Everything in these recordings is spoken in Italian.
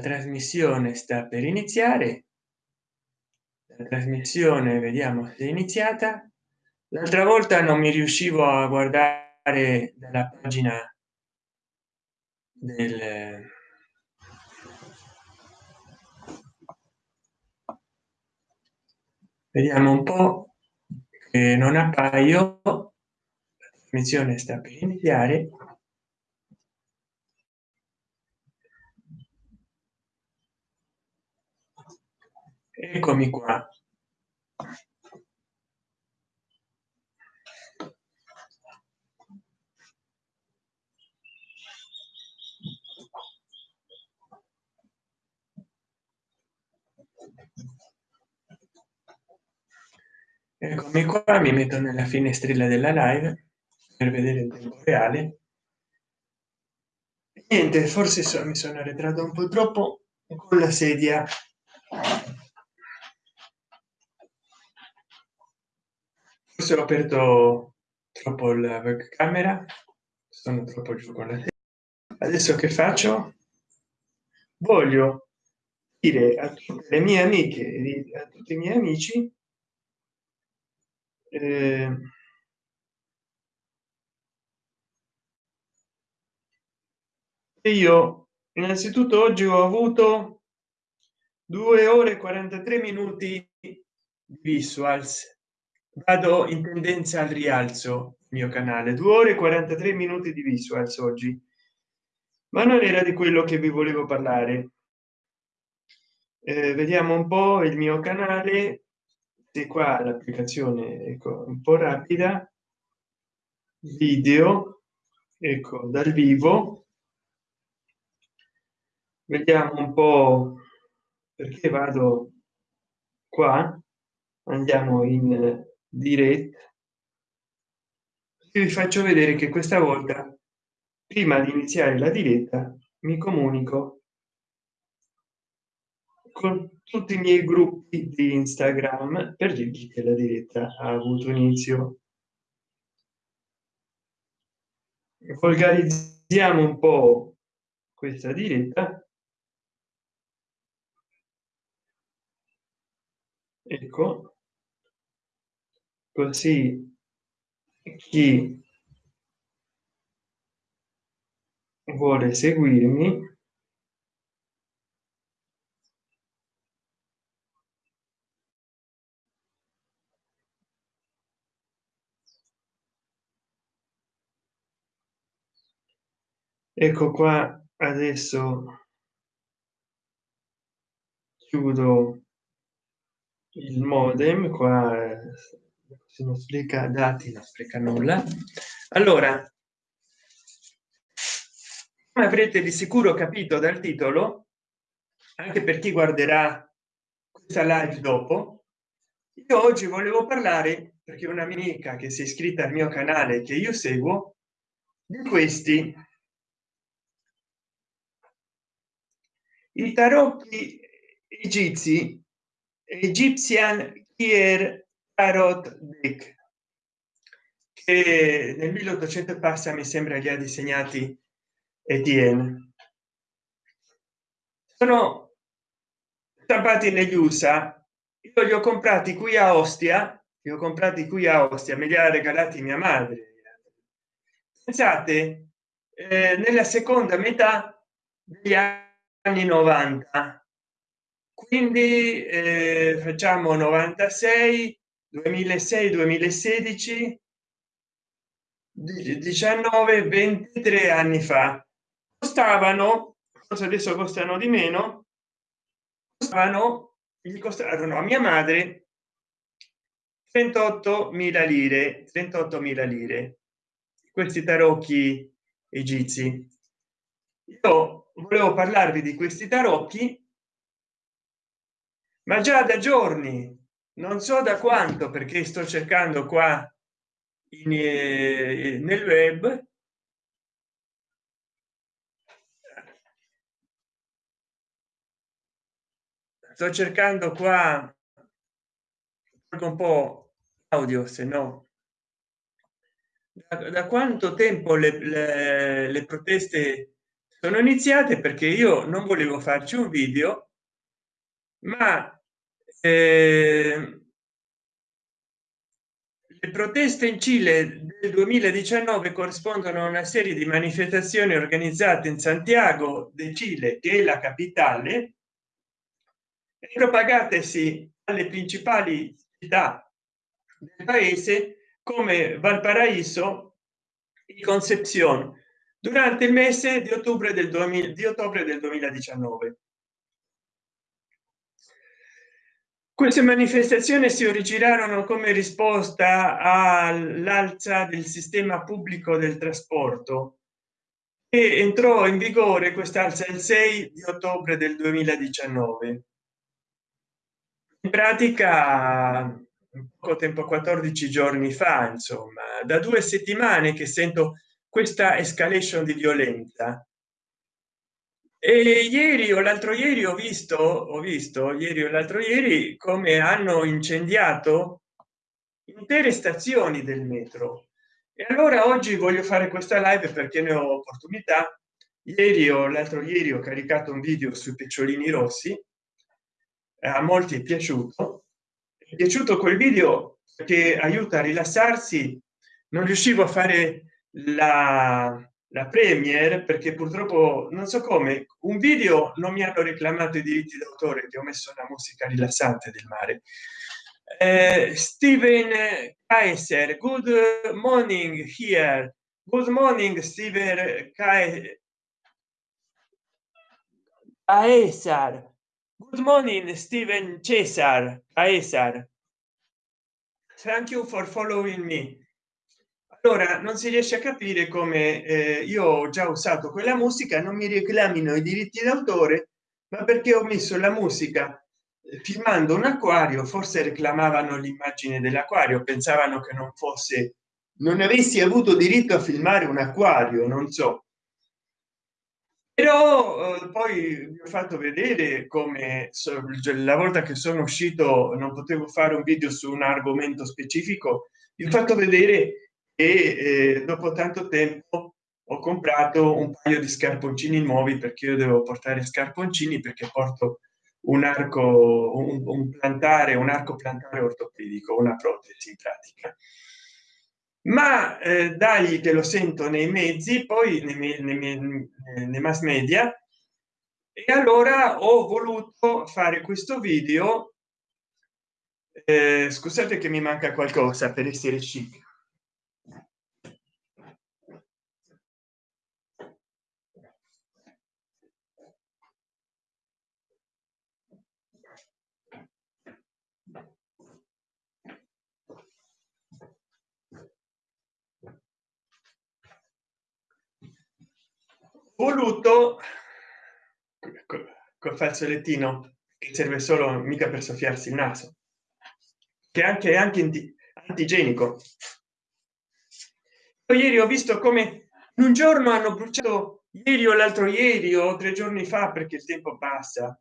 trasmissione sta per iniziare. La trasmissione vediamo se è iniziata. L'altra volta non mi riuscivo a guardare dalla pagina del vediamo un po che non appaio. La trasmissione sta per iniziare eccomi qua. Eccomi qua mi metto nella finestrella della live per vedere il tempo reale. Niente forse so, mi sono arretrato un po troppo con la sedia forse ho aperto troppo la webcamera sono troppo giù con la sedia. adesso che faccio voglio dire a tutte le mie amiche e a tutti i miei amici eh, io innanzitutto oggi ho avuto due ore 43 minuti di visuals vado in tendenza al rialzo mio canale. Due ore 43 minuti di visuals oggi. Ma non era di quello che vi volevo parlare. Eh, vediamo un po il mio canale. Se qua l'applicazione ecco un po rapida. Video ecco dal vivo. Vediamo un po perché vado qua. Andiamo in diretta vi faccio vedere che questa volta prima di iniziare la diretta mi comunico con tutti i miei gruppi di instagram per dirgli che la diretta ha avuto inizio. Volgarizziamo un po questa diretta. Ecco così chi vuole seguirmi ecco qua adesso chiudo il modem qua se non spreca dati non spreca nulla. Allora come avrete di sicuro capito dal titolo anche per chi guarderà questa live dopo io oggi volevo parlare perché una mia amica che si è iscritta al mio canale che io seguo di questi. I tarocchi egizi egyptian kier tarot deck che nel 1800 passa mi sembra li ha disegnati Etienne. Sono stampati negli USA io li ho comprati qui a Ostia li ho comprati qui a Ostia me li ha regalati mia madre. Pensate eh, nella seconda metà degli anni 90 quindi eh, facciamo 96 2006 2016 19 23 anni fa. Costavano forse adesso costano di meno costavano gli costarono a mia madre 38 mila lire 38 mila lire questi tarocchi egizi. Io volevo parlarvi di questi tarocchi ma già da giorni non so da quanto perché sto cercando qua in, eh, nel web. Sto cercando qua un po audio se no. Da, da quanto tempo le, le, le proteste sono iniziate? Perché io non volevo farci un video ma le proteste in cile del 2019 corrispondono a una serie di manifestazioni organizzate in santiago de chile che è la capitale e propagatesi alle principali città del paese come valparaíso y concepción durante il mese di ottobre del 2000 di ottobre del 2019 queste manifestazioni si originarono come risposta all'alza del sistema pubblico del trasporto e entrò in vigore quest'alza il 6 di ottobre del 2019 in pratica poco tempo 14 giorni fa insomma da due settimane che sento questa escalation di violenza e ieri o l'altro ieri ho visto ho visto ieri o l'altro ieri come hanno incendiato intere stazioni del metro. E allora oggi voglio fare questa live perché ne ho opportunità. Ieri o l'altro ieri ho caricato un video sui picciolini rossi. A molti è piaciuto. È piaciuto quel video che aiuta a rilassarsi. Non riuscivo a fare la la premier perché purtroppo non so come un video non mi hanno reclamato i diritti d'autore che ho messo una musica rilassante del mare. Eh, steven kaiser good morning here. Good morning steven Caesar. good morning steven cesar. Caesar. thank you for following me allora non si riesce a capire come eh, io ho già usato quella musica non mi reclamino i diritti d'autore ma perché ho messo la musica eh, filmando un acquario forse reclamavano l'immagine dell'acquario pensavano che non fosse non avessi avuto diritto a filmare un acquario non so. Però eh, poi vi ho fatto vedere come so, la volta che sono uscito non potevo fare un video su un argomento specifico vi ho fatto vedere e eh, dopo tanto tempo ho comprato un paio di scarponcini nuovi perché io devo portare scarponcini perché porto un arco un, un plantare un arco plantare ortopedico una protesi in pratica. Ma eh, dagli che lo sento nei mezzi poi nei, nei, nei, nei mass media e allora ho voluto fare questo video eh, scusate che mi manca qualcosa per essere chic voluto col fazzolettino che serve solo mica per soffiarsi il naso che anche anche antigenico. Ieri ho visto come un giorno hanno bruciato ieri o l'altro ieri o tre giorni fa perché il tempo passa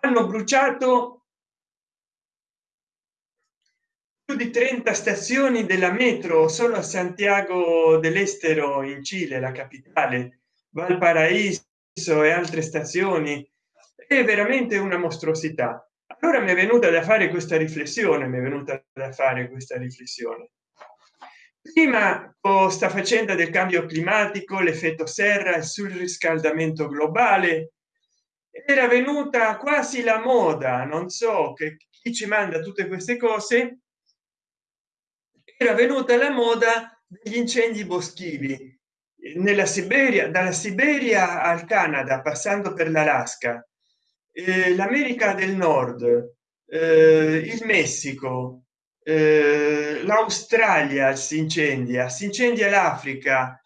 hanno bruciato più di 30 stazioni della metro solo a santiago dell'estero in cile la capitale valparaíso e altre stazioni. È veramente una mostruosità. Allora mi è venuta da fare questa riflessione mi è venuta da fare questa riflessione. Prima sta faccenda del cambio climatico l'effetto serra sul riscaldamento globale era venuta quasi la moda non so che chi ci manda tutte queste cose era venuta la moda degli incendi boschivi nella siberia dalla siberia al canada passando per l'alaska. Eh, l'america del nord eh, il messico eh, l'australia si incendia si incendia l'africa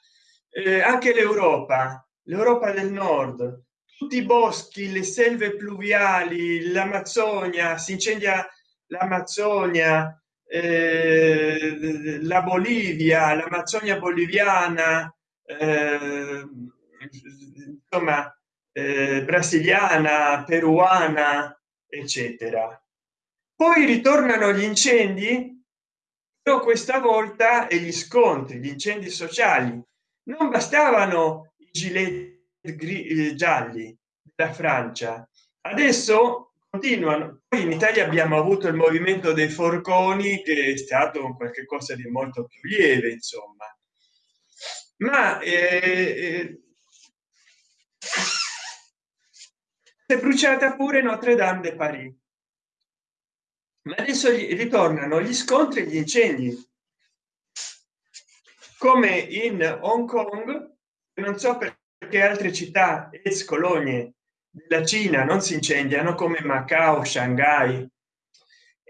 eh, anche l'europa l'europa del nord. Tutti i boschi le selve pluviali l'amazzonia si incendia l'amazzonia eh, la bolivia l'amazzonia boliviana eh, insomma eh, brasiliana peruana eccetera. Poi ritornano gli incendi però questa volta e gli scontri gli incendi sociali. Non bastavano i giletti eh, gialli della francia. Adesso continuano. Poi in italia abbiamo avuto il movimento dei forconi che è stato qualche cosa di molto più lieve insomma ma eh, è bruciata pure notre dame de paris. Ma adesso ritornano gli scontri e gli incendi. Come in hong kong non so perché altre città ex colonie della cina non si incendiano come macao shanghai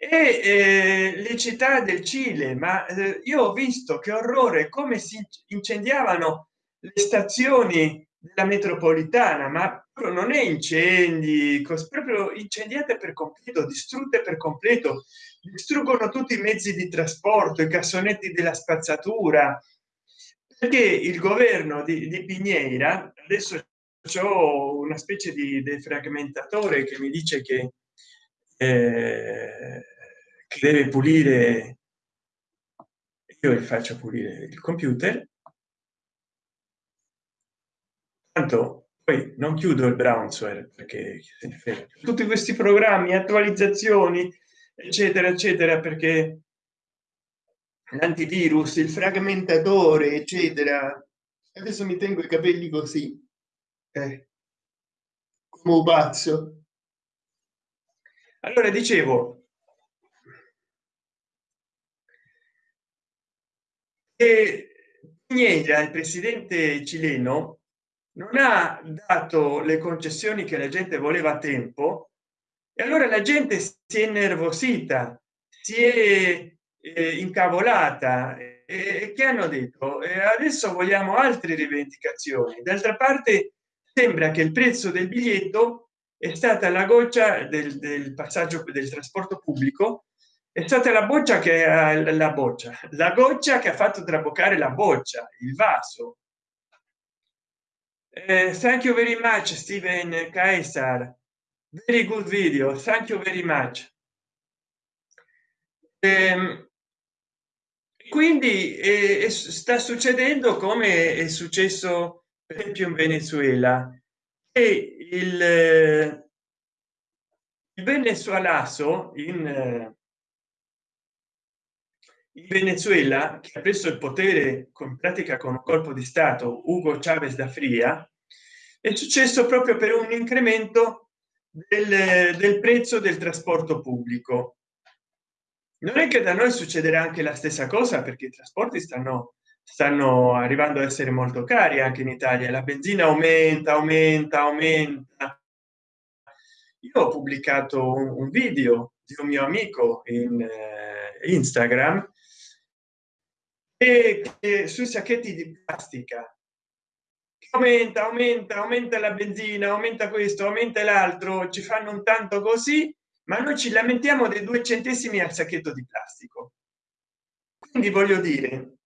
e eh, le città del cile ma eh, io ho visto che orrore come si incendiavano le stazioni della metropolitana ma non è incendi proprio incendiate per completo distrutte per completo distruggono tutti i mezzi di trasporto i cassonetti della spazzatura. Perché il governo di, di Pignera adesso ho una specie di defragmentatore che mi dice che, eh, che deve pulire io gli faccio pulire il computer. Tanto poi non chiudo il browser perché tutti questi programmi attualizzazioni eccetera eccetera perché l'antivirus il fragmentatore eccetera. Adesso mi tengo i capelli così eh, come un pazzo allora dicevo che Piñera, il presidente cileno non ha dato le concessioni che la gente voleva a tempo e allora la gente si è innervosita si è eh, incavolata e che hanno detto? Eh, adesso vogliamo altre rivendicazioni. D'altra parte sembra che il prezzo del biglietto è stata la goccia del, del passaggio del trasporto pubblico è stata la boccia che ha la boccia la goccia che ha fatto traboccare la boccia il vaso. Uh, thank you very much steven caesar very good video thank you very much. Um, quindi eh, sta succedendo come è successo per esempio in venezuela. E il, il venezuelaso in, in venezuela che ha preso il potere con pratica con un colpo di stato ugo chavez da fria è successo proprio per un incremento del, del prezzo del trasporto pubblico. Non è che da noi succederà anche la stessa cosa perché i trasporti stanno stanno arrivando a essere molto cari anche in italia. La benzina aumenta aumenta aumenta. Io ho pubblicato un, video di un mio amico in eh, instagram e che sui sacchetti di plastica. Aumenta aumenta aumenta la benzina aumenta questo aumenta l'altro ci fanno un tanto così ma noi ci lamentiamo dei due centesimi al sacchetto di plastico. Quindi voglio dire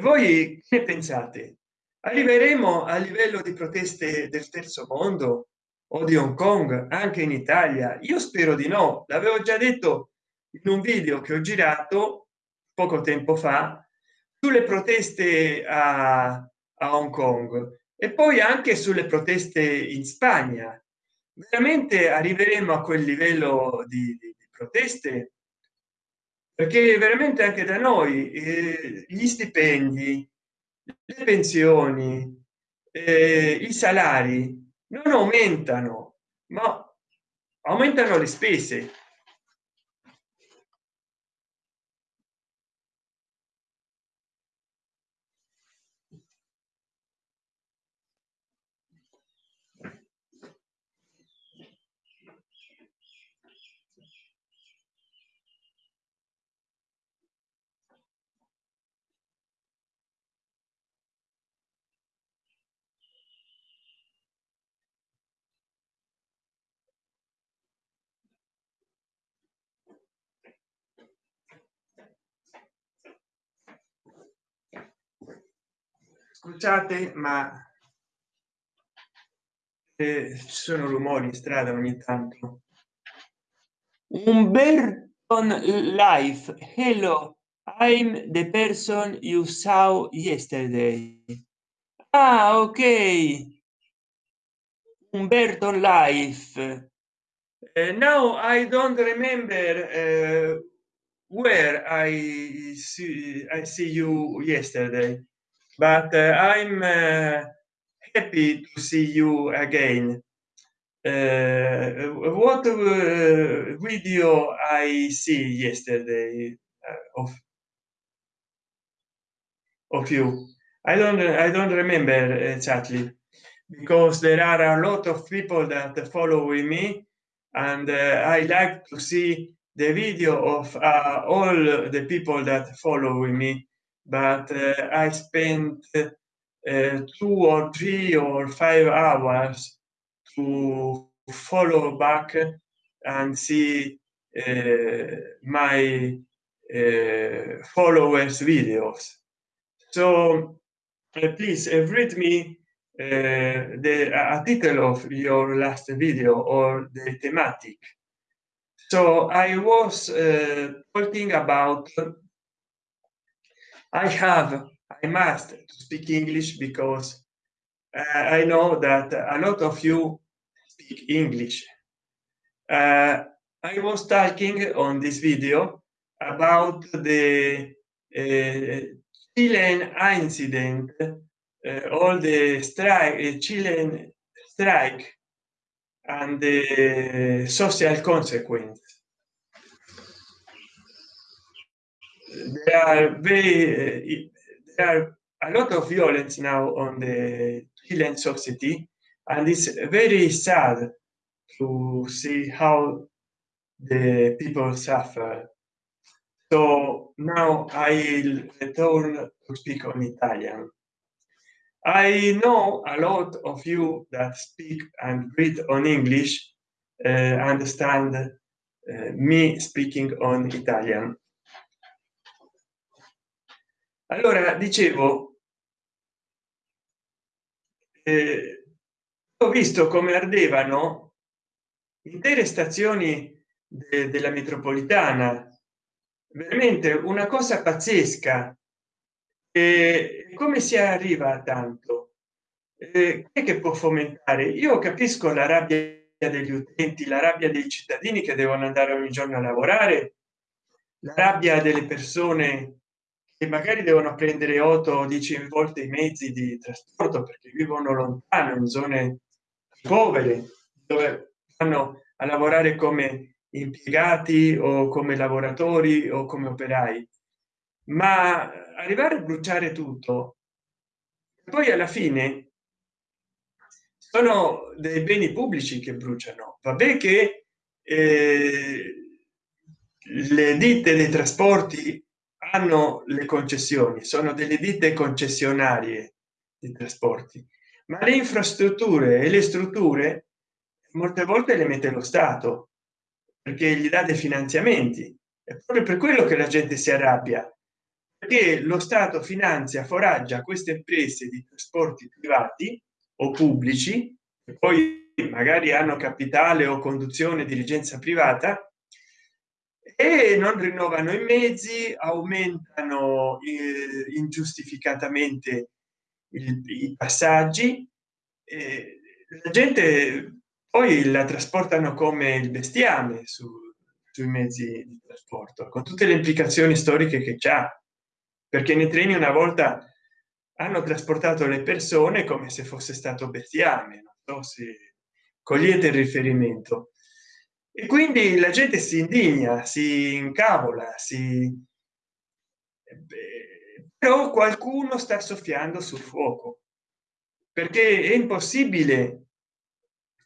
voi che pensate? Arriveremo a livello di proteste del terzo mondo o di hong kong anche in italia? Io spero di no. L'avevo già detto in un video che ho girato poco tempo fa sulle proteste a, a hong kong e poi anche sulle proteste in spagna. Veramente arriveremo a quel livello di, di, di proteste perché veramente anche da noi eh, gli stipendi le pensioni eh, i salari non aumentano ma aumentano le spese scusate ma eh, ci sono rumori in strada ogni tanto. Umberton life. Hello i'm the person you saw yesterday. Ah ok. Umberto life. Uh, now i don't remember uh, where i see i see you yesterday but uh, i'm uh, happy to see you again. Uh, what video i see yesterday of of you? I don't i don't remember exactly because there are a lot of people that follow me and uh, i like to see the video of uh, all the people that follow me but uh, i spent uh, two or three or five hours to follow back and see uh, my uh, followers videos. So uh, please read me the a title of your last video or the thematic. So i was talking about i have i must speak english because uh, i know that a lot of you speak english. Uh, i was talking on this video about the uh, chilean incident uh, all the strike uh, chilean strike and the social consequence there are very there are a lot of violence now on the Chilean society and it's very sad to see how the people suffer. So now i'll return to speak on italian. I know a lot of you that speak and read on english uh, understand uh, me speaking on italian allora dicevo eh, ho visto come ardevano intere stazioni de della metropolitana. Veramente una cosa pazzesca. E come si arriva a tanto? Eh, che può fomentare? Io capisco la rabbia degli utenti la rabbia dei cittadini che devono andare ogni giorno a lavorare la rabbia delle persone che magari devono prendere 8 o 10 volte i mezzi di trasporto perché vivono lontano in zone povere dove vanno a lavorare come impiegati o come lavoratori o come operai. Ma arrivare a bruciare tutto poi alla fine sono dei beni pubblici che bruciano. Vabbè che eh, le ditte dei trasporti hanno le concessioni sono delle ditte concessionarie di trasporti ma le infrastrutture e le strutture molte volte le mette lo stato perché gli dà dei finanziamenti. È proprio per quello che la gente si arrabbia perché lo stato finanzia foraggia queste imprese di trasporti privati o pubblici e poi magari hanno capitale o conduzione dirigenza privata e non rinnovano i mezzi aumentano eh, ingiustificatamente il, i passaggi eh, la gente poi la trasportano come il bestiame su, sui mezzi di trasporto con tutte le implicazioni storiche che c'ha. Perché nei treni una volta hanno trasportato le persone come se fosse stato bestiame non so se cogliete il riferimento e quindi la gente si indigna si incavola si però qualcuno sta soffiando sul fuoco. Perché è impossibile.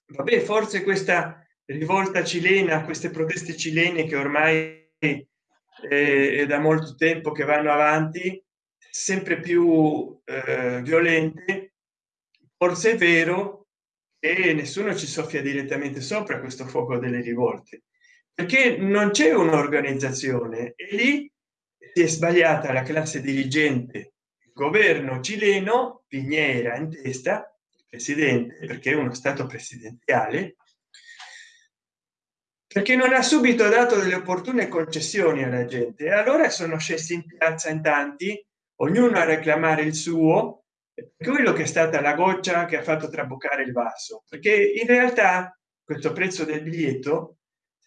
Vabbè forse questa rivolta cilena queste proteste cilene che ormai è, da molto tempo che vanno avanti sempre più eh, violente forse è vero e nessuno ci soffia direttamente sopra questo fuoco delle rivolte perché non c'è un'organizzazione e lì si è sbagliata la classe dirigente il governo cileno piniera in testa presidente perché è uno stato presidenziale perché non ha subito dato delle opportune concessioni alla gente. Allora sono scesi in piazza in tanti ognuno a reclamare il suo quello che è stata la goccia che ha fatto traboccare il vaso perché in realtà questo prezzo del biglietto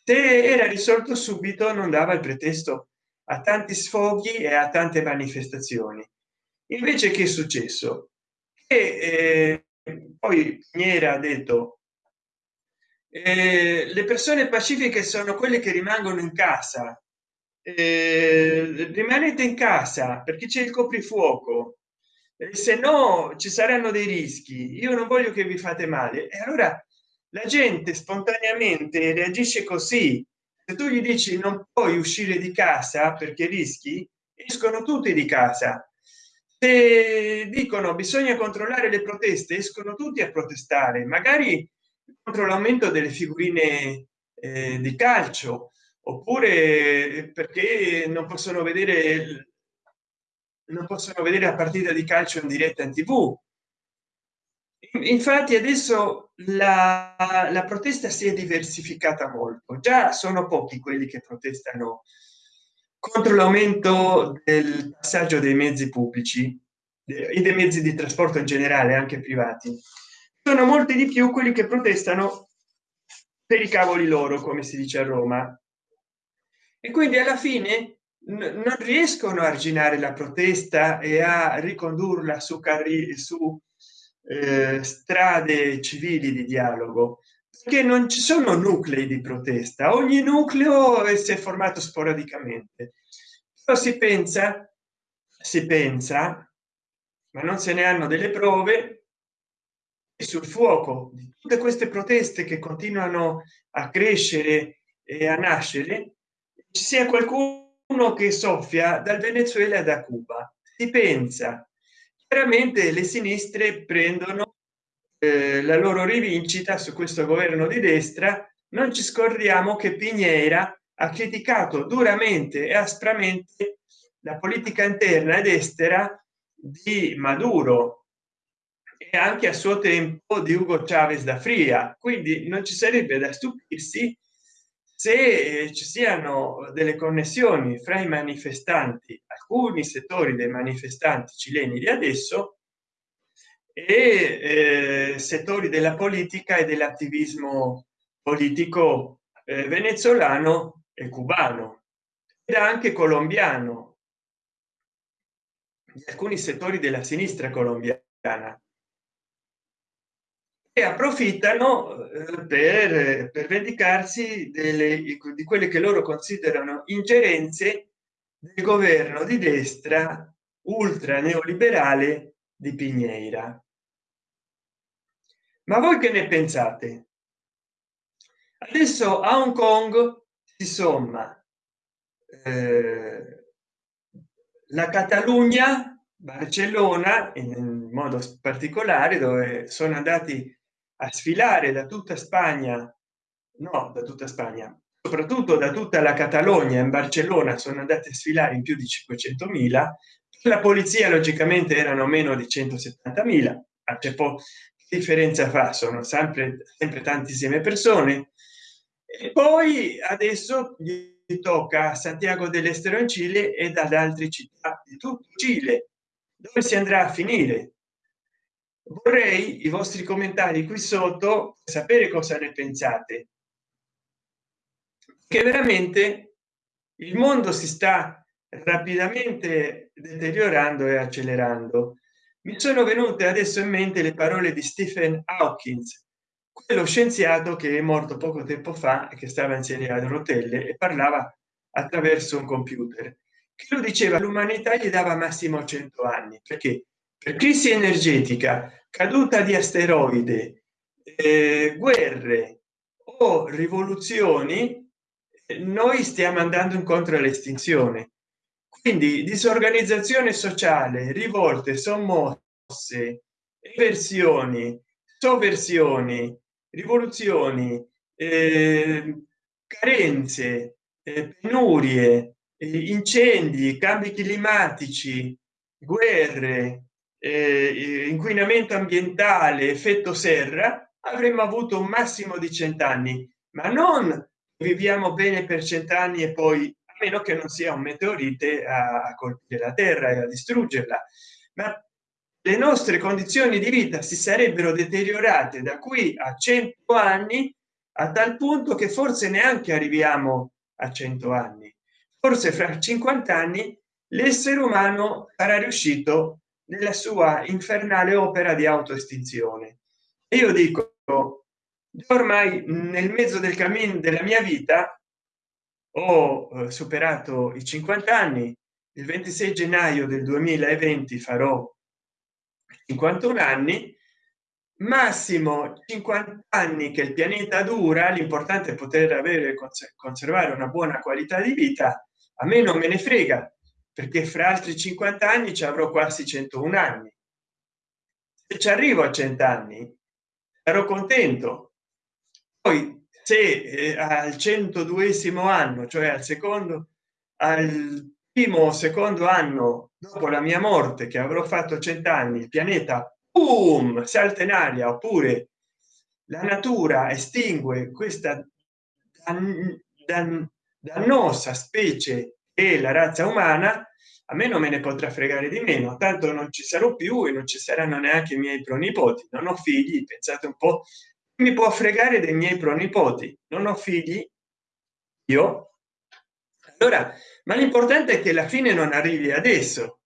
se era risolto subito non dava il pretesto a tanti sfoghi e a tante manifestazioni. Invece che è successo? E eh, poi Piera ha detto eh, le persone pacifiche sono quelle che rimangono in casa. Eh, rimanete in casa perché c'è il coprifuoco eh, se no ci saranno dei rischi. Io non voglio che vi fate male. E allora la gente spontaneamente reagisce così. Se tu gli dici non puoi uscire di casa perché rischi escono tutti di casa. Se dicono bisogna controllare le proteste escono tutti a protestare. Magari contro l'aumento delle figurine eh, di calcio oppure perché non possono vedere non possono vedere la partita di calcio in diretta in tv. Infatti adesso la, la protesta si è diversificata molto. Già sono pochi quelli che protestano contro l'aumento del passaggio dei mezzi pubblici e dei mezzi di trasporto in generale anche privati. Sono molti di più quelli che protestano per i cavoli loro come si dice a roma. E quindi alla fine non riescono a arginare la protesta e a ricondurla su carri su eh, strade civili di dialogo che non ci sono nuclei di protesta. Ogni nucleo si è formato sporadicamente. Però si pensa si pensa ma non se ne hanno delle prove sul fuoco di tutte queste proteste che continuano a crescere e a nascere ci sia qualcuno che soffia dal venezuela da cuba. Si pensa. Chiaramente le sinistre prendono eh, la loro rivincita su questo governo di destra. Non ci scordiamo che pignera ha criticato duramente e aspramente la politica interna ed estera di maduro e anche a suo tempo di ugo chavez da fria. Quindi non ci sarebbe da stupirsi se ci siano delle connessioni fra i manifestanti alcuni settori dei manifestanti cileni di adesso e eh, settori della politica e dell'attivismo politico eh, venezuelano e cubano ed anche colombiano. Di alcuni settori della sinistra colombiana e approfittano eh, per, per vendicarsi delle, di quelle che loro considerano ingerenze del governo di destra ultra neoliberale di Piñera. Ma voi che ne pensate? Adesso a Hong Kong si somma eh, la Catalogna, Barcellona in modo particolare dove sono andati a sfilare da tutta spagna no da tutta spagna soprattutto da tutta la catalogna in barcellona sono andati a sfilare in più di 500.000 la polizia logicamente erano meno di 170.000 a c'è po differenza fa sono sempre sempre tantissime persone. E poi adesso gli tocca a santiago dell'estero in cile e ad altre città di tutto cile dove si andrà a finire vorrei i vostri commentari qui sotto sapere cosa ne pensate. Che veramente il mondo si sta rapidamente deteriorando e accelerando. Mi sono venute adesso in mente le parole di stephen hawkins quello scienziato che è morto poco tempo fa e che stava in serie a rotelle e parlava attraverso un computer che lo diceva l'umanità gli dava massimo 100 anni perché per crisi energetica caduta di asteroide eh, guerre o rivoluzioni noi stiamo andando incontro all'estinzione. Quindi disorganizzazione sociale rivolte sommosse eversioni sovversioni rivoluzioni eh, carenze eh, penurie eh, incendi cambi climatici guerre eh, inquinamento ambientale effetto serra avremmo avuto un massimo di cent'anni ma non viviamo bene per cent'anni e poi a meno che non sia un meteorite a colpire la terra e a distruggerla. Ma le nostre condizioni di vita si sarebbero deteriorate da qui a 100 anni a tal punto che forse neanche arriviamo a 100 anni. Forse fra 50 anni l'essere umano sarà riuscito nella sua infernale opera di autoestinzione. Io dico ormai nel mezzo del cammino della mia vita ho eh, superato i 50 anni il 26 gennaio del 2020 farò 51 anni massimo 50 anni che il pianeta dura l'importante è poter avere conservare una buona qualità di vita a me non me ne frega perché fra altri 50 anni ci avrò quasi 101 anni. Se ci arrivo a 100 anni ero contento. Poi se eh, al 102 anno cioè al secondo al primo o secondo anno dopo la mia morte che avrò fatto cent'anni il pianeta boom, salta in aria oppure la natura estingue questa dan, dan, dannosa specie e la razza umana a me non me ne potrà fregare di meno tanto non ci sarò più e non ci saranno neanche i miei pronipoti. Non ho figli pensate un po mi può fregare dei miei pronipoti? Non ho figli? Io? Allora ma l'importante è che la fine non arrivi adesso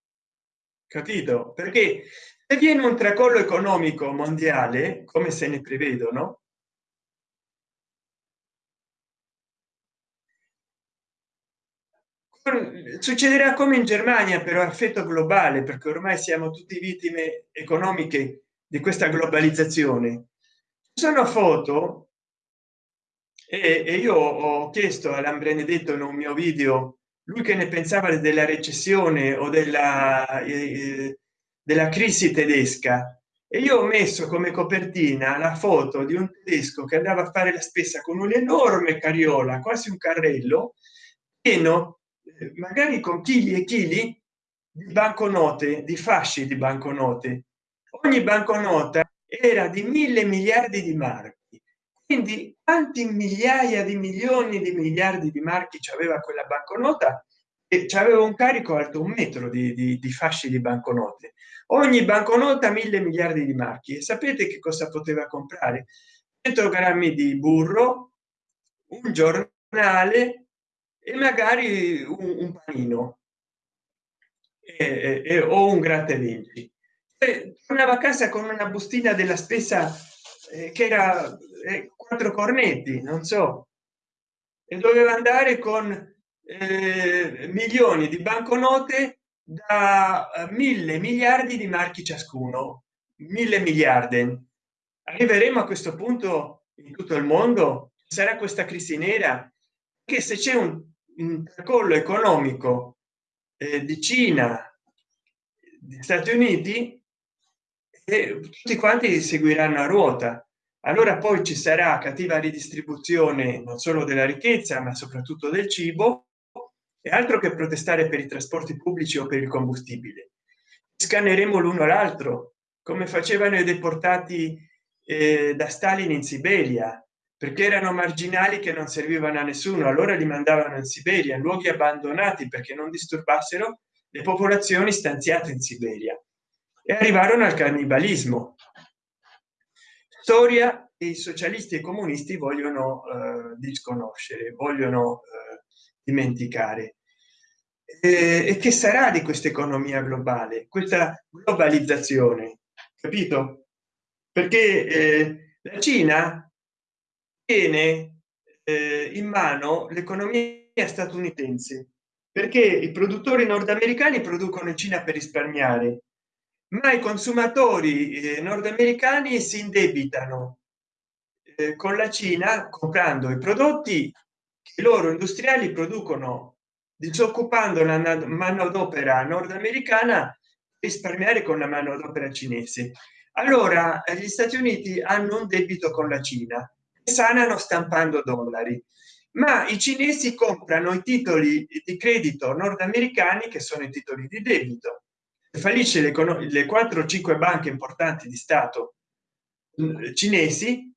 capito? Perché se viene un tracollo economico mondiale come se ne prevedono succederà come in germania però effetto globale perché ormai siamo tutti vittime economiche di questa globalizzazione. Sono foto e, e io ho chiesto all'ambrenedetto in un mio video lui che ne pensava della recessione o della, eh, della crisi tedesca e io ho messo come copertina la foto di un tedesco che andava a fare la spesa con un'enorme carriola quasi un carrello pieno eh, magari con chili e chili di banconote di fasci di banconote. Ogni banconota era di mille miliardi di marchi. Quindi quanti migliaia di milioni di miliardi di marchi aveva quella banconota? E aveva un carico alto un metro di, di, di fasci di banconote. Ogni banconota mille miliardi di marchi. E sapete che cosa poteva comprare? 100 grammi di burro un giornale e magari un, un panino. E, e, o un gratta e vinci tornava a casa con una bustina della spesa eh, che era eh, quattro cornetti non so e doveva andare con eh, milioni di banconote da eh, mille miliardi di marchi ciascuno. Mille miliardi. Arriveremo a questo punto in tutto il mondo? Sarà questa crisi nera? Che se c'è un, un tracollo economico eh, di cina di stati uniti e tutti quanti seguiranno a ruota. Allora poi ci sarà cattiva ridistribuzione non solo della ricchezza ma soprattutto del cibo e altro che protestare per i trasporti pubblici o per il combustibile. Scanneremo l'uno l'altro come facevano i deportati eh, da stalin in siberia perché erano marginali che non servivano a nessuno allora li mandavano in siberia in luoghi abbandonati perché non disturbassero le popolazioni stanziate in siberia. E arrivarono al cannibalismo. Storia e i socialisti e comunisti vogliono eh, disconoscere vogliono eh, dimenticare. E che sarà di questa economia globale questa globalizzazione? Capito? Perché eh, la cina tiene eh, in mano l'economia statunitense perché i produttori nordamericani producono in cina per risparmiare ma i consumatori eh, nordamericani si indebitano eh, con la cina comprando i prodotti che loro industriali producono disoccupando la manodopera nordamericana risparmiare con la manodopera cinese. Allora gli stati uniti hanno un debito con la cina sanano stampando dollari. Ma i cinesi comprano i titoli di credito nordamericani che sono i titoli di debito. Fallisce le, le 4 o 5 banche importanti di stato mm, cinesi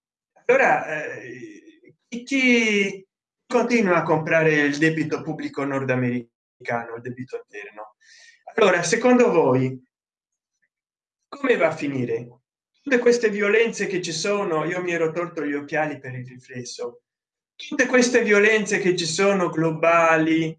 allora eh, chi continua a comprare il debito pubblico nordamericano il debito interno? Allora secondo voi come va a finire tutte queste violenze che ci sono io mi ero tolto gli occhiali per il riflesso. Tutte queste violenze che ci sono globali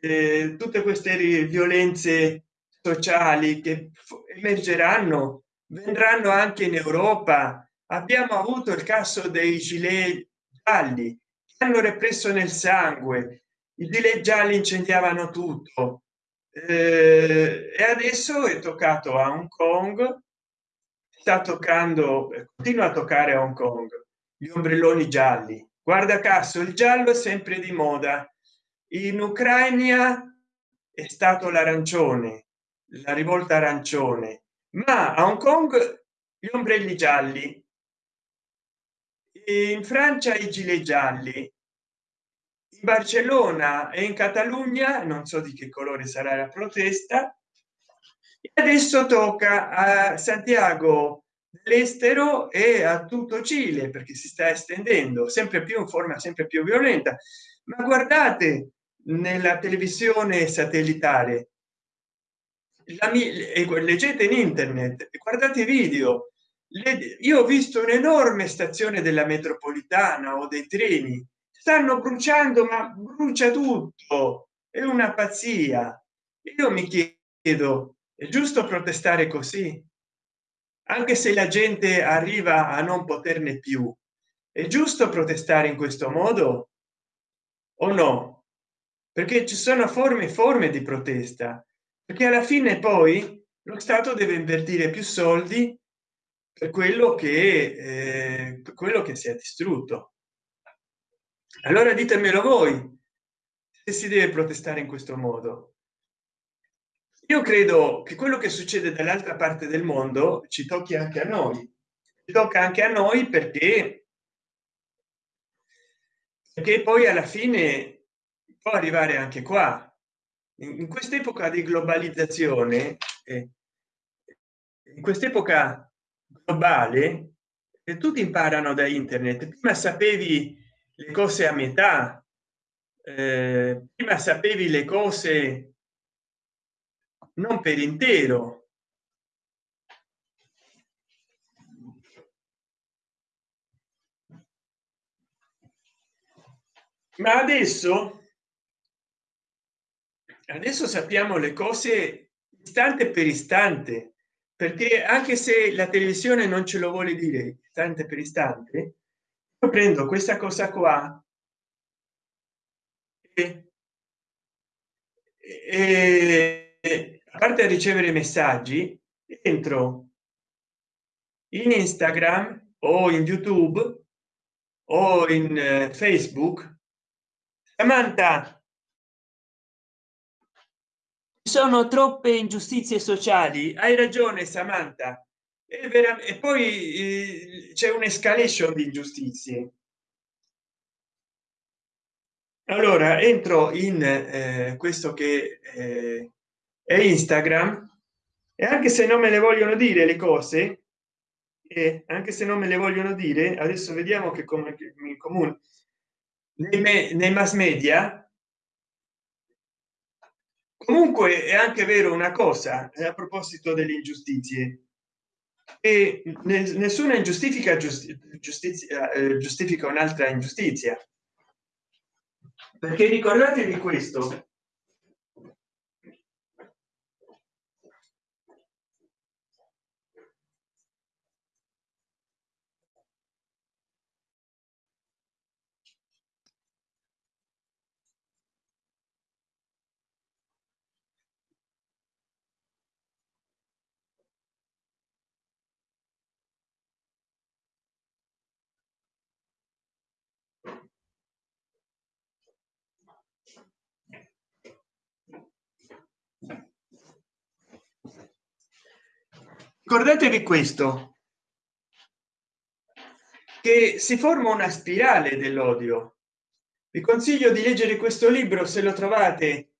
eh, tutte queste violenze sociali che emergeranno vendranno anche in europa. Abbiamo avuto il caso dei gilet gialli che hanno represso nel sangue. I gilet gialli incendiavano tutto. Eh, e adesso è toccato a hong kong sta toccando continua a toccare hong kong gli ombrelloni gialli. Guarda caso il giallo è sempre di moda. In ucraina è stato l'arancione la rivolta arancione ma a hong kong gli ombrelli gialli. In francia i gilet gialli. In barcellona e in catalogna non so di che colore sarà la protesta adesso tocca a santiago dell'estero e a tutto cile perché si sta estendendo sempre più in forma sempre più violenta. Ma guardate nella televisione satellitare. La, leggete in internet guardate video. Io ho visto un'enorme stazione della metropolitana o dei treni. Stanno bruciando ma brucia tutto. È una pazzia. Io mi chiedo è giusto protestare così? Anche se la gente arriva a non poterne più è giusto protestare in questo modo? O no? Perché ci sono forme e forme di protesta. Perché alla fine poi lo stato deve invertire più soldi per quello che eh, quello che si è distrutto. Allora ditemelo voi se si deve protestare in questo modo io credo che quello che succede dall'altra parte del mondo ci tocchi anche a noi. Ci tocca anche a noi perché perché poi alla fine può arrivare anche qua. In quest'epoca di globalizzazione eh, in quest'epoca globale e tutti imparano da internet. Prima sapevi le cose a metà eh, prima sapevi le cose non per intero. Ma adesso adesso sappiamo le cose istante per istante perché anche se la televisione non ce lo vuole dire istante per istante io prendo questa cosa qua e, e a parte ricevere messaggi entro in instagram o in youtube o in uh, facebook samantha. Sono troppe ingiustizie sociali. Hai ragione samantha. E, e poi eh, c'è un'escalation di ingiustizie. Allora entro in eh, questo che è instagram. E anche se non me le vogliono dire le cose e anche se non me le vogliono dire adesso vediamo che come comune. Nei, nei mass media comunque è anche vero una cosa eh, a proposito delle ingiustizie. E nessuna ingiustifica giustizia eh, giustifica un'altra ingiustizia. Perché ricordatevi questo ricordatevi questo che si forma una spirale dell'odio. Vi consiglio di leggere questo libro se lo trovate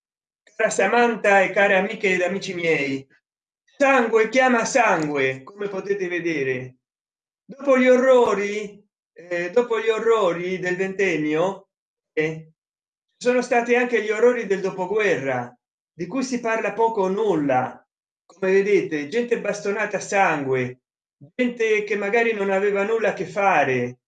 cara samantha e care amiche ed amici miei. Sangue chiama sangue come potete vedere. Dopo gli orrori eh, dopo gli orrori del ventennio eh, sono stati anche gli orrori del dopoguerra di cui si parla poco o nulla come vedete gente bastonata a sangue gente che magari non aveva nulla a che fare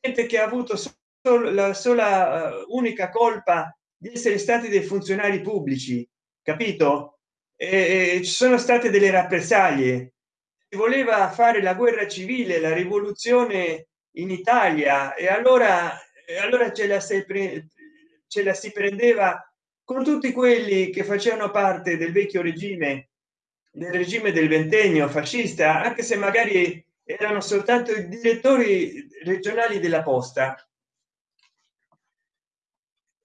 gente che ha avuto solo la sola uh, unica colpa di essere stati dei funzionari pubblici capito? E, e ci sono state delle rappresaglie. Si voleva fare la guerra civile la rivoluzione in italia e allora e allora ce la sempre ce la si prendeva con tutti quelli che facevano parte del vecchio regime del regime del ventennio fascista anche se magari erano soltanto i direttori regionali della posta.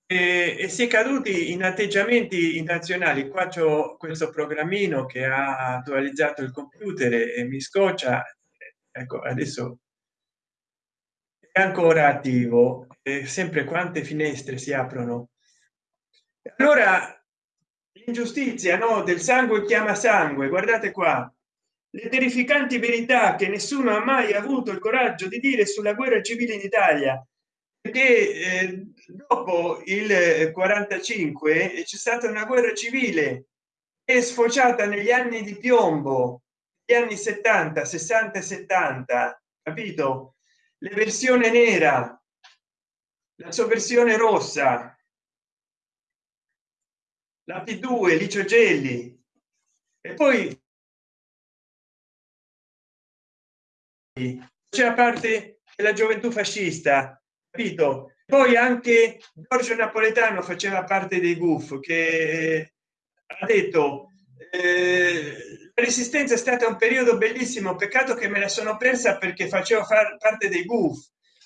E, e si è caduti in atteggiamenti nazionali qua c'è questo programmino che ha attualizzato il computer e mi scoccia. Ecco adesso è ancora attivo e sempre quante finestre si aprono. Allora l'ingiustizia no del sangue chiama sangue guardate qua. Le terrificanti verità che nessuno ha mai avuto il coraggio di dire sulla guerra civile in italia perché eh, dopo il 45 c'è stata una guerra civile è sfociata negli anni di piombo gli anni 70 60 70 capito? La versione nera la sua versione rossa la p2 licio gelli. E poi c'è a parte della gioventù fascista capito? Poi anche giorgio napoletano faceva parte dei guf che ha detto eh, la resistenza è stata un periodo bellissimo peccato che me la sono persa perché faceva far parte dei guf.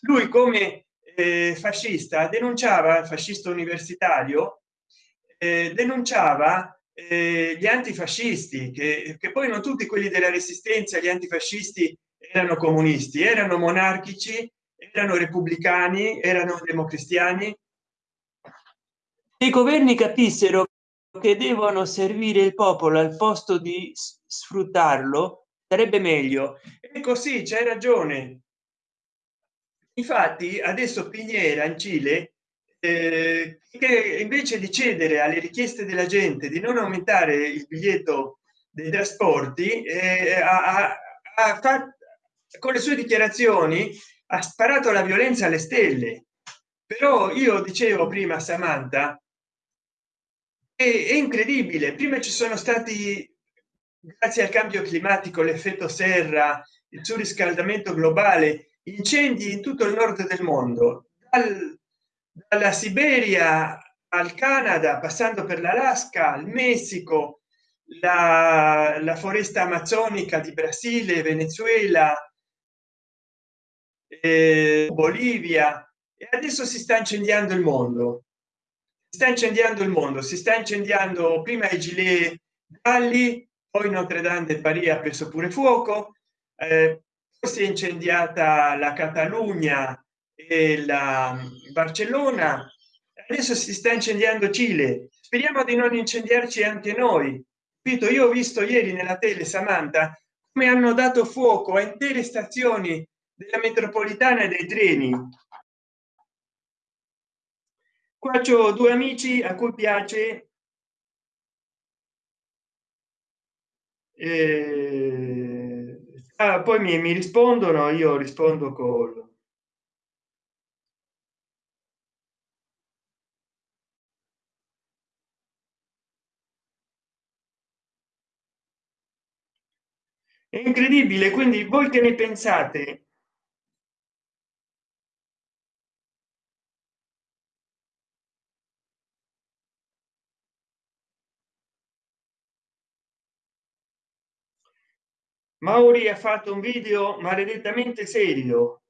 Lui come eh, fascista denunciava fascista universitario eh, denunciava eh, gli antifascisti che, che poi non tutti quelli della resistenza gli antifascisti erano comunisti erano monarchici erano repubblicani erano democristiani. I governi capissero che devono servire il popolo al posto di sfruttarlo sarebbe meglio. E così c'è ragione. Infatti adesso piniera in cile eh, che invece di cedere alle richieste della gente di non aumentare il biglietto dei trasporti eh, ha, ha fatto con le sue dichiarazioni ha sparato la violenza alle stelle. Però io dicevo prima samantha è, è incredibile. Prima ci sono stati grazie al cambio climatico l'effetto serra il surriscaldamento globale incendi in tutto il nord del mondo. Dal, dalla siberia al canada passando per l'alaska al messico la, la foresta amazzonica di brasile venezuela eh, bolivia e adesso si sta incendiando il mondo. Si sta incendiando il mondo si sta incendiando prima i gilet galli poi notre dame de paris ha preso pure fuoco eh, si è incendiata la catalogna e la barcellona. Adesso si sta incendiando cile. Speriamo di non incendiarci anche noi. Capito? Io ho visto ieri nella tele samantha come hanno dato fuoco a intere stazioni della metropolitana e dei treni. Qua c'ho due amici a cui piace eh, ah, poi mi, mi rispondono io rispondo con incredibile quindi voi che ne pensate? Mauri ha fatto un video maledettamente serio.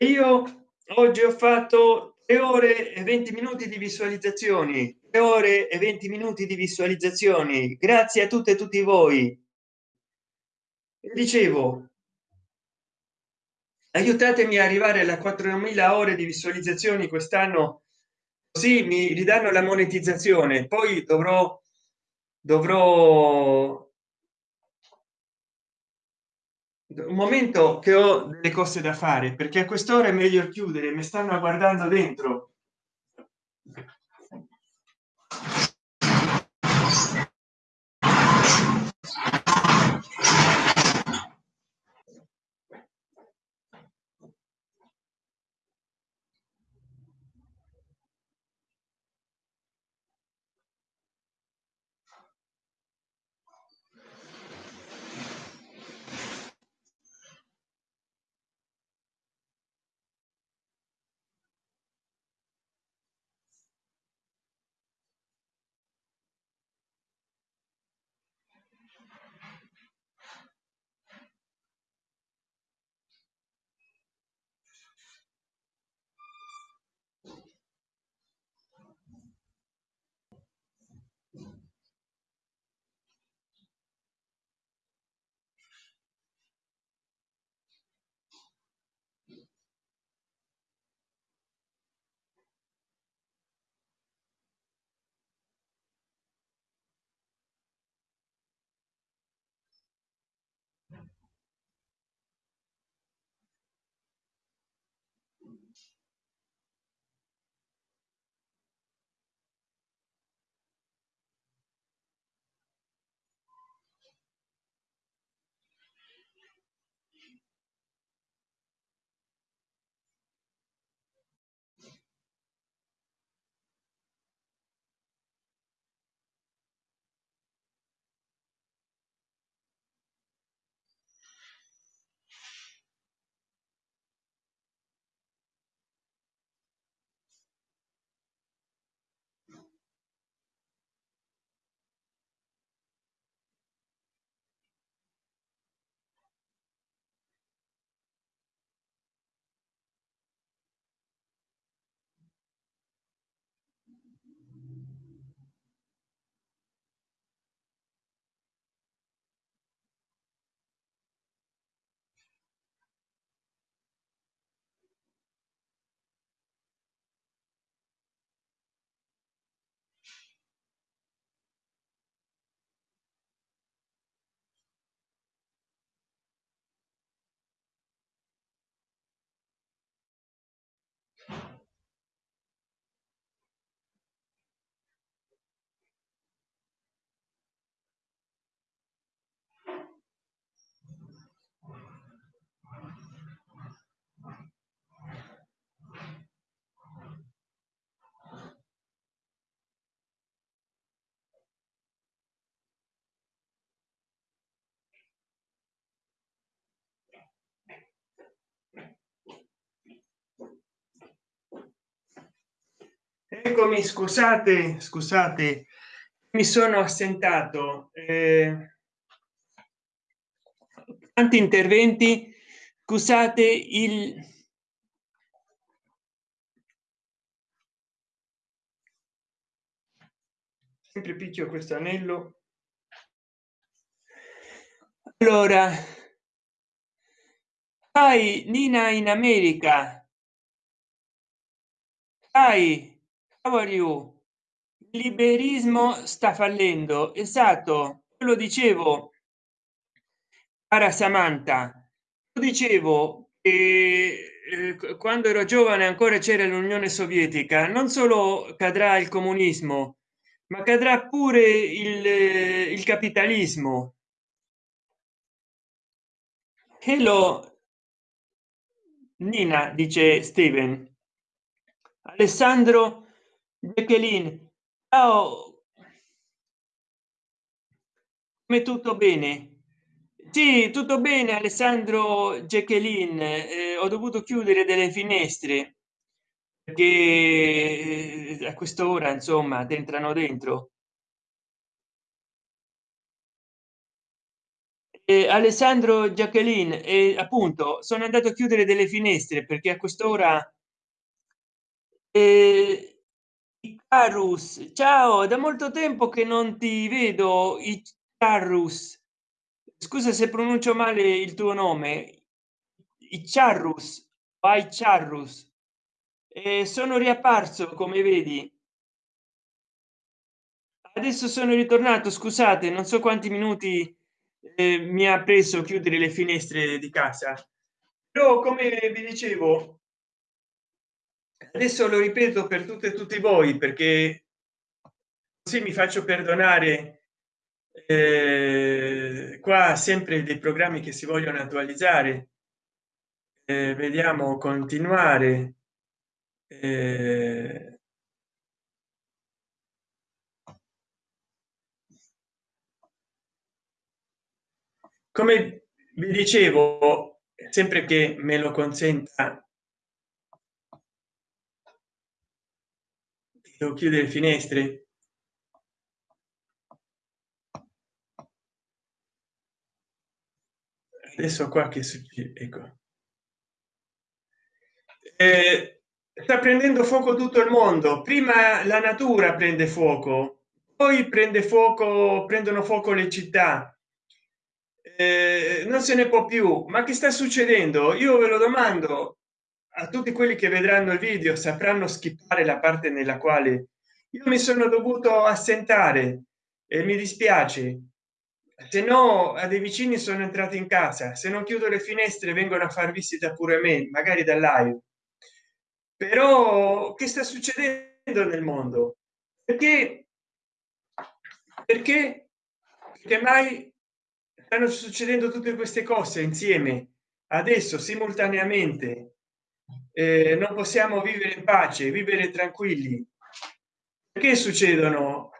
Io oggi ho fatto tre ore e 20 minuti di visualizzazioni. Tre ore e 20 minuti di visualizzazioni. Grazie a tutte e tutti voi. Dicevo aiutatemi a arrivare alla 4000 ore di visualizzazioni quest'anno così mi ridanno la monetizzazione. Poi dovrò dovrò un momento che ho delle cose da fare perché a quest'ora è meglio chiudere mi stanno guardando dentro eccomi scusate scusate mi sono assentato. Eh, tanti interventi. Scusate il sempre picchio questo anello. Allora hai nina in america. Hai you il liberismo sta fallendo. Esatto lo dicevo. Cara samantha lo dicevo che eh, quando ero giovane ancora c'era l'unione sovietica. Non solo cadrà il comunismo ma cadrà pure il, il capitalismo. Hello. Nina dice steven. Alessandro jacqueline ciao. Come tutto bene? Sì tutto bene alessandro jacqueline eh, ho dovuto chiudere delle finestre perché a quest'ora insomma entrano dentro. Eh, alessandro jacqueline eh, appunto sono andato a chiudere delle finestre perché a quest'ora eh, Icarus, ciao da molto tempo che non ti vedo Icarus. Scusa se pronuncio male il tuo nome. Icharrus vai Charrus eh, sono riapparso come vedi. Adesso sono ritornato scusate non so quanti minuti eh, mi ha preso chiudere le finestre di casa. Però come vi dicevo adesso lo ripeto per tutte e tutti voi perché così mi faccio perdonare eh, qua sempre dei programmi che si vogliono attualizzare. Eh, vediamo continuare. Eh, come vi dicevo sempre che me lo consenta devo chiudere finestre? Adesso qua che succede ecco. Eh, sta prendendo fuoco tutto il mondo. Prima la natura prende fuoco poi prende fuoco prendono fuoco le città. Eh, non se ne può più. Ma che sta succedendo? Io ve lo domando a tutti quelli che vedranno il video sapranno skippare la parte nella quale io mi sono dovuto assentare e mi dispiace. Se no a dei vicini sono entrati in casa. Se non chiudo le finestre vengono a far visita pure a me magari da live. Però che sta succedendo nel mondo? Perché perché perché mai stanno succedendo tutte queste cose insieme adesso simultaneamente eh, non possiamo vivere in pace vivere tranquilli. Perché succedono?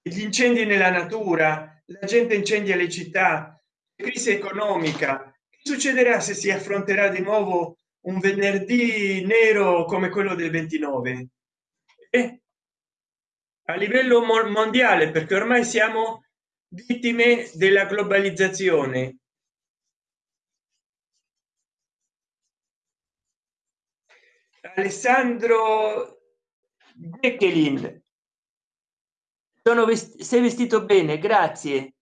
Gli incendi nella natura la gente incendia le città crisi economica. Che succederà se si affronterà di nuovo un venerdì nero come quello del 29 eh? a livello mondiale perché ormai siamo vittime della globalizzazione alessandro Beckelin sono vest sei vestito bene grazie.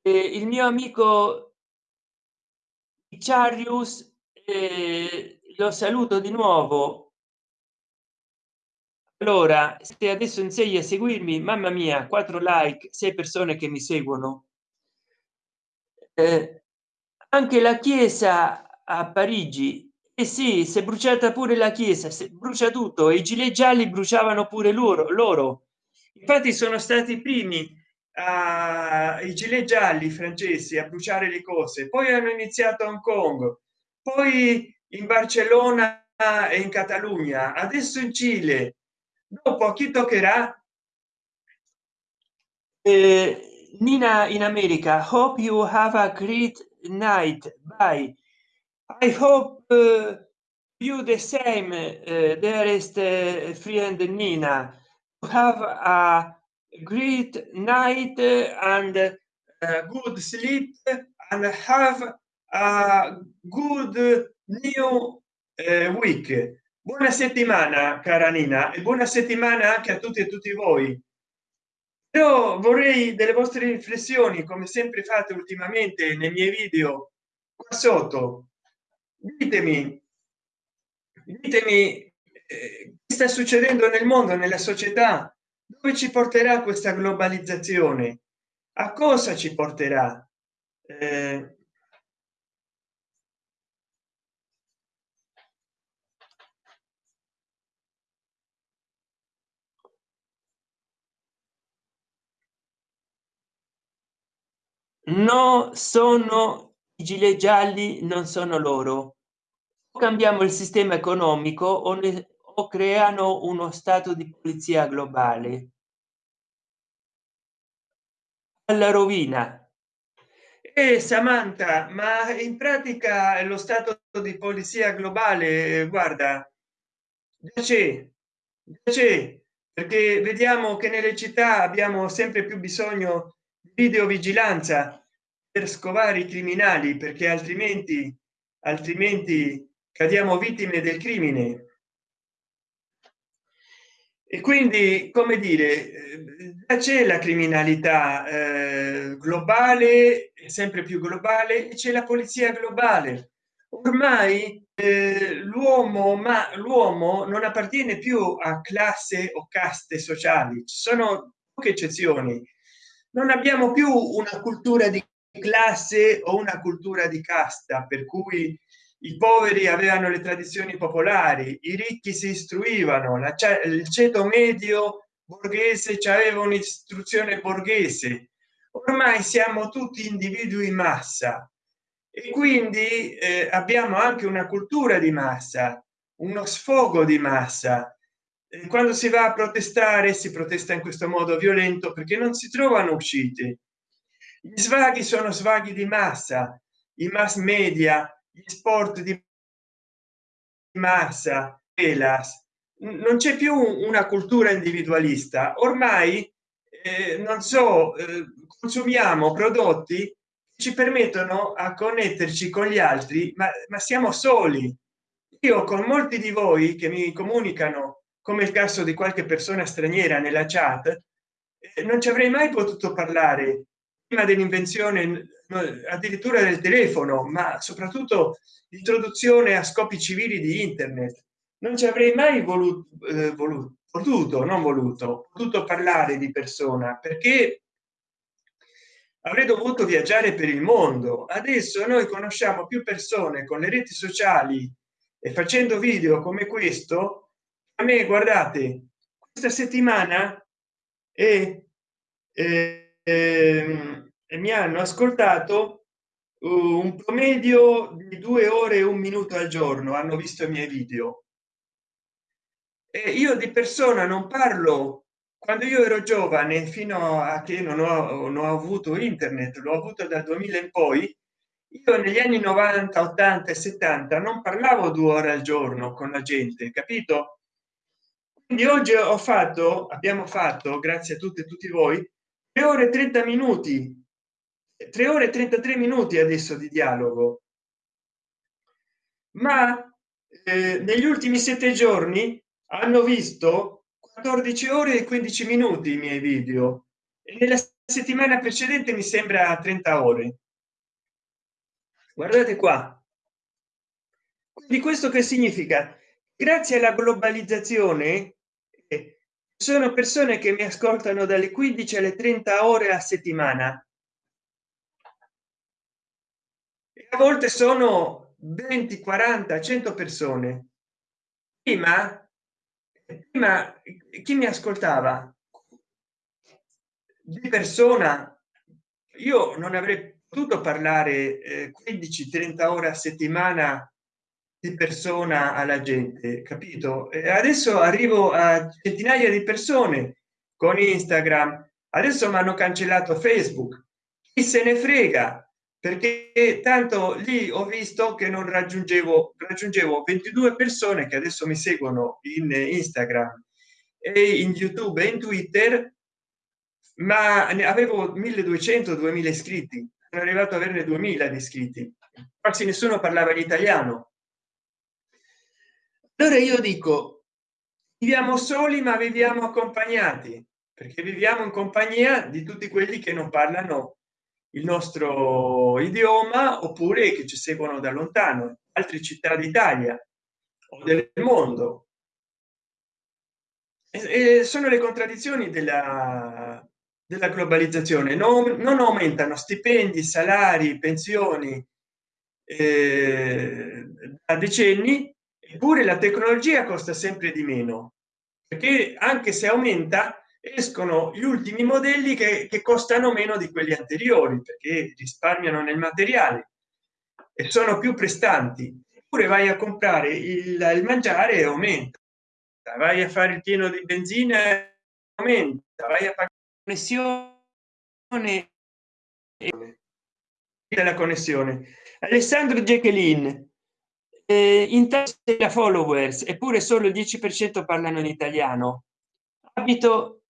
Eh, il mio amico Charius eh, lo saluto di nuovo. Allora se adesso insegni a seguirmi mamma mia quattro like sei persone che mi seguono. Eh, anche la chiesa a parigi eh sì si è bruciata pure la chiesa si brucia tutto e i gilet gialli bruciavano pure loro loro. Infatti sono stati i primi a i gilet gialli francesi a bruciare le cose. Poi hanno iniziato a hong kong poi in barcellona e in catalogna adesso in cile. Dopo chi toccherà? Eh, nina in america hope you have a great night bye i hope uh, you the same uh, dearest uh, friend nina. Have a great night and good sleep and have a good new uh, week. Buona settimana cara nina e buona settimana anche a tutti e tutti voi. Io vorrei delle vostre riflessioni come sempre fate ultimamente nei miei video qua sotto ditemi ditemi eh, che sta succedendo nel mondo nella società? Dove ci porterà questa globalizzazione? A cosa ci porterà? Eh, no sono gilet gialli non sono loro. Cambiamo il sistema economico o, ne, o creano uno stato di polizia globale. Alla rovina. E samantha ma in pratica lo stato di polizia globale guarda. C'è c'è perché vediamo che nelle città abbiamo sempre più bisogno di videovigilanza per scovare i criminali perché altrimenti altrimenti cadiamo vittime del crimine. E quindi come dire c'è la criminalità eh, globale sempre più globale c'è la polizia globale. Ormai eh, l'uomo ma l'uomo non appartiene più a classe o caste sociali. Ci sono poche eccezioni. Non abbiamo più una cultura di classe o una cultura di casta per cui i poveri avevano le tradizioni popolari i ricchi si istruivano la, il ceto medio borghese aveva un'istruzione borghese. Ormai siamo tutti individui massa e quindi eh, abbiamo anche una cultura di massa uno sfogo di massa. Quando si va a protestare si protesta in questo modo violento perché non si trovano uscite gli svaghi sono svaghi di massa i mass media gli sport di massa elas non c'è più una cultura individualista. Ormai eh, non so eh, consumiamo prodotti che ci permettono a connetterci con gli altri ma, ma siamo soli. Io con molti di voi che mi comunicano come il caso di qualche persona straniera nella chat eh, non ci avrei mai potuto parlare prima dell'invenzione addirittura del telefono ma soprattutto l'introduzione a scopi civili di internet. Non ci avrei mai voluto, eh, voluto potuto non voluto potuto parlare di persona perché avrei dovuto viaggiare per il mondo. Adesso noi conosciamo più persone con le reti sociali e facendo video come questo a me guardate questa settimana e, e, e, mi hanno ascoltato un promedio di due ore e un minuto al giorno hanno visto i miei video. E io di persona non parlo. Quando io ero giovane fino a che non ho, non ho avuto internet l'ho avuto dal 2000 in poi io negli anni 90 80 e 70 non parlavo due ore al giorno con la gente capito? Quindi oggi ho fatto abbiamo fatto grazie a tutte e tutti voi 3 ore 30 minuti. 3 ore 33 minuti adesso di dialogo. Ma eh, negli ultimi sette giorni hanno visto 14 ore e 15 minuti i miei video. E nella settimana precedente mi sembra 30 ore. Guardate qua. Di questo che significa? Grazie alla globalizzazione sono persone che mi ascoltano dalle 15 alle 30 ore a settimana. A volte sono 20 40 100 persone. Prima prima chi mi ascoltava? Di persona io non avrei potuto parlare eh, 15 30 ore a settimana di persona alla gente capito? E adesso arrivo a centinaia di persone con instagram. Adesso mi hanno cancellato facebook. Chi se ne frega? Perché tanto lì ho visto che non raggiungevo raggiungevo 22 persone che adesso mi seguono in instagram e in youtube e in twitter ma ne avevo 1200 2000 iscritti. Sono arrivato a averne 2000 di iscritti. Quasi nessuno parlava l'italiano allora io dico viviamo soli ma viviamo accompagnati perché viviamo in compagnia di tutti quelli che non parlano il nostro idioma oppure che ci seguono da lontano altre città d'italia o del mondo. E, sono le contraddizioni della, della globalizzazione. Non, non, aumentano stipendi salari pensioni eh, da decenni eppure la tecnologia costa sempre di meno perché anche se aumenta escono gli ultimi modelli che, che costano meno di quelli anteriori perché risparmiano nel materiale e sono più prestanti. Oppure vai a comprare il, il mangiare e aumenta. Vai a fare il pieno di benzina aumenta. Vai a pagare connessione della connessione. Alessandro jacqueline eh, in testa followers eppure solo il 10 per cento parlano in italiano. Abito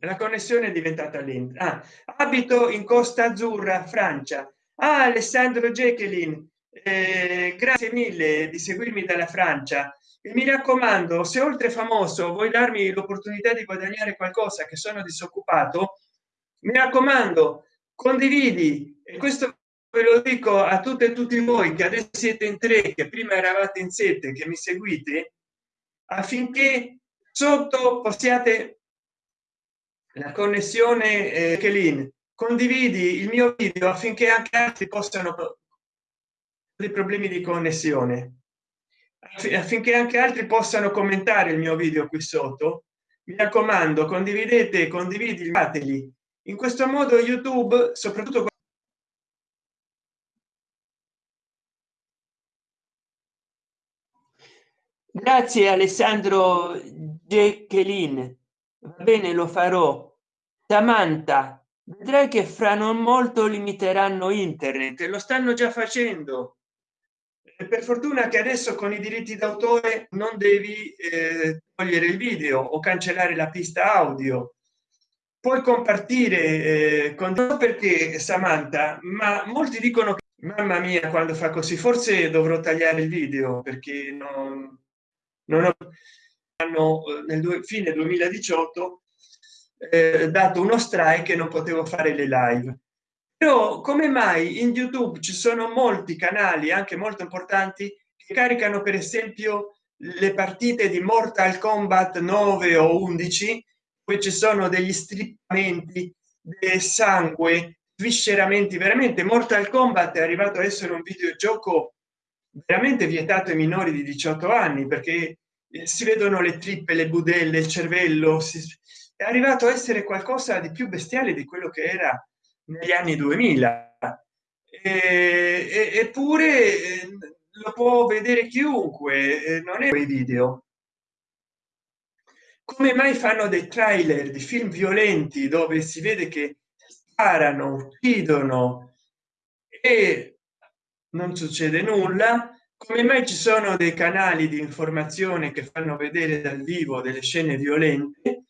la connessione è diventata lenta. Ah, abito in costa azzurra francia. Ah, alessandro jacqueline eh, grazie mille di seguirmi dalla francia. E mi raccomando se oltre famoso vuoi darmi l'opportunità di guadagnare qualcosa che sono disoccupato mi raccomando condividi. Questo ve lo dico a tutte e tutti voi che adesso siete in tre che prima eravate in sette che mi seguite affinché sotto possiate la connessione eh, che lì condividi il mio video affinché anche altri possano dei problemi di connessione. Affinché anche altri possano commentare il mio video qui sotto. Mi raccomando condividete condividi fateli. In questo modo youtube soprattutto grazie alessandro jacqueline. Va bene lo farò. Samantha vedrai che fra non molto limiteranno internet lo stanno già facendo. Per fortuna che adesso con i diritti d'autore non devi eh, togliere il video o cancellare la pista audio. Puoi compartire eh, con perché samantha ma molti dicono che mamma mia quando fa così forse dovrò tagliare il video perché non, non hanno eh, nel fine 2018 eh, dato uno strike e non potevo fare le live. Però come mai in youtube ci sono molti canali anche molto importanti che caricano per esempio le partite di mortal kombat 9 o 11 poi ci sono degli strippamenti del sangue visceramenti veramente mortal kombat è arrivato a essere un videogioco veramente vietato ai minori di 18 anni perché eh, si vedono le trippe le budelle il cervello si, è arrivato a essere qualcosa di più bestiale di quello che era negli anni 2000 e, eppure eh, lo può vedere chiunque eh, non è quei video. Come mai fanno dei trailer di film violenti dove si vede che sparano uccidono e non succede nulla. Come mai ci sono dei canali di informazione che fanno vedere dal vivo delle scene violente?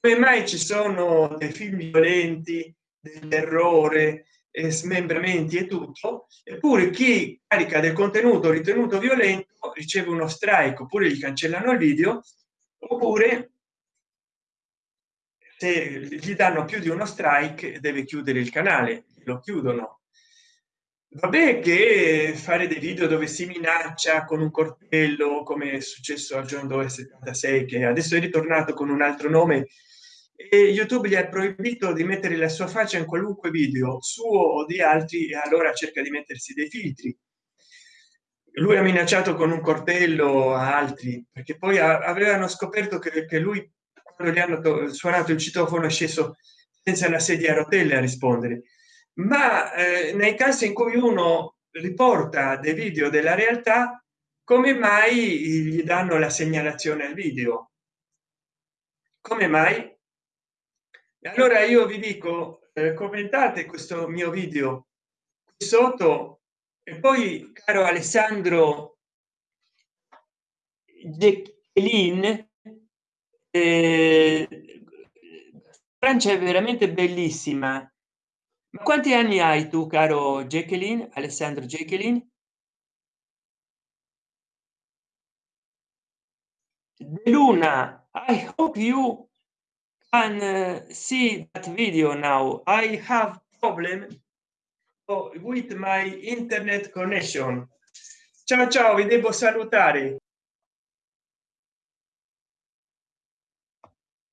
Come mai ci sono dei film violenti del terrore e smembramenti e tutto? Eppure chi carica del contenuto ritenuto violento riceve uno strike oppure gli cancellano il video oppure se gli danno più di uno strike deve chiudere il canale lo chiudono vabbè che fare dei video dove si minaccia con un coltello come è successo a john doe 76 che adesso è ritornato con un altro nome e youtube gli ha proibito di mettere la sua faccia in qualunque video suo o di altri e allora cerca di mettersi dei filtri. Lui ha minacciato con un coltello a altri perché poi avevano scoperto che, che lui quando gli hanno suonato il citofono è sceso senza una sedia a rotelle a rispondere ma eh, nei casi in cui uno riporta dei video della realtà come mai gli danno la segnalazione al video? Come mai? Allora io vi dico eh, commentate questo mio video qui sotto e poi caro alessandro Jacqueline, eh, Francia è veramente bellissima ma quanti anni hai tu caro Jacqueline Alessandro Jacqueline? Luna I hope you can uh, see that video now. I have problem with my internet connection. Ciao ciao vi devo salutare